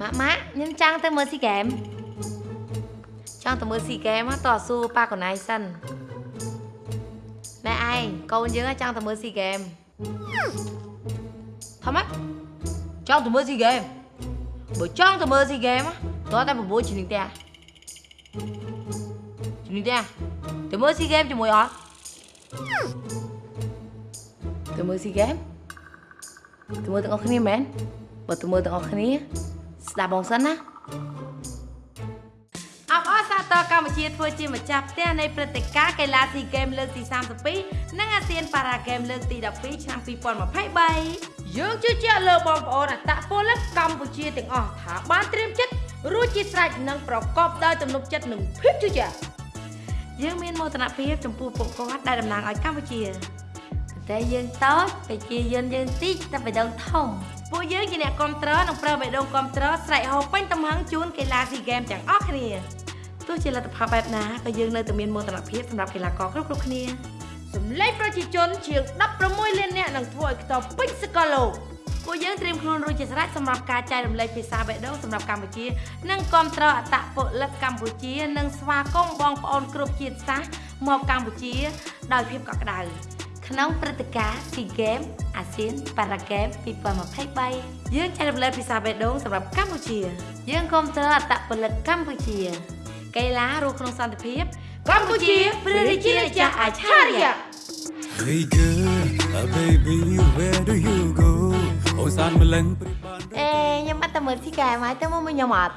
ម៉ាក់ម៉ាក់ខ្ញុំចង់ទៅមើលស៊ីហ្គេមចង់ទៅមើលស៊ីហ្គេមតោះសួរប៉ាកូនឯងសិនណែឯងកូនយើងចង់ទៅមើលស៊ីហ្គេមថាម៉េចចង់ទៅមើលស៊ីហ្គេមបើចង់ទៅមើលស៊ីហ្គេមតោះតែបបួលជំនាញផ្ទះជំនាញផ្ទះទៅមើលស៊ីហ្គេមជាមួយអត់ទៅមើលស៊ីហ្គេមទៅមើលទាំងអស់គ្នាមែន បើទៅមើលទាំងអស់គ្នា ស្ដាប់បងសិនណាអបអរសាទរកម្ពុជាធ្វើជាម្ចាស់ផ្ទះនៃព្រឹត្តិការណ៍កីឡាស៊ីហ្គេមលើកទី32និងអាស៊ានប៉ារ៉ាហ្គេមលើកទី12ឆ្នាំ2023យើងជឿជាក់លើបងប្អូនអត្តពលិកកម្ពុជាទាំងអស់ថាបានត្រៀមចិត្តរួចជាស្រេចនិងប្រកបដោយទំនុកចិត្តនិងភាពជឿជាក់យើងមានមោទនភាពចំពោះពួកគាត់ដែលតំណាងឲ្យកម្ពុជា តែយើងតូចប្រជាយើងយើងតិចតែបេះដូងធំពួកយើងជាអ្នកគ្រប់គ្រងនិងប្រើបេះដូងគ្រប់គ្រងស្រែកហូបពេញទំហឹងជូនកីឡាស៊ីហ្គេមទាំងអស់គ្នាទោះជាលទ្ធផលបែបណាក៏យើងនៅតែមានមោទនភាពសម្រាប់កីឡាករគ្រប់គ្រប់គ្នាសម្លេងប្រជាជនជាង16លាននាក់នឹងធ្វើឲ្យខ្ទប់ពេញសកលលោកពួកយើងត្រៀមខ្លួនរួចជាស្រេចសម្រាប់ការចែករំលែកភាសាបេះដូងសម្រាប់កម្ពុជា និងគ្រប់គ្រងអត្តពលិកកម្ពុជា និងស្វាគមន៍បងប្អូនគ្រប់ជាតិសាសន៍មកកម្ពុជា ដោយភាពកក់ក្ដៅ ក្នុងព្រឹត្តិការណ៍ SEA Games អាស៊ាន Para Games 2023យើងចែករំលែកភាសាបេះដូងសម្រាប់កម្ពុជា យើងគ្រប់គ្រងអត្តពលិកកម្ពុជា កីឡារស់ក្នុងសន្តិភាពកម្ពុជាព្រះរាជាណាចក្រអច្ឆរិយៈ Hey girl, uh, baby, where do you go? អូសានម្លឹងព្រៀបបានអេខ្ញុំអត់ទៅមើល SEA Games ហើយទៅមកខ្ញុំអត់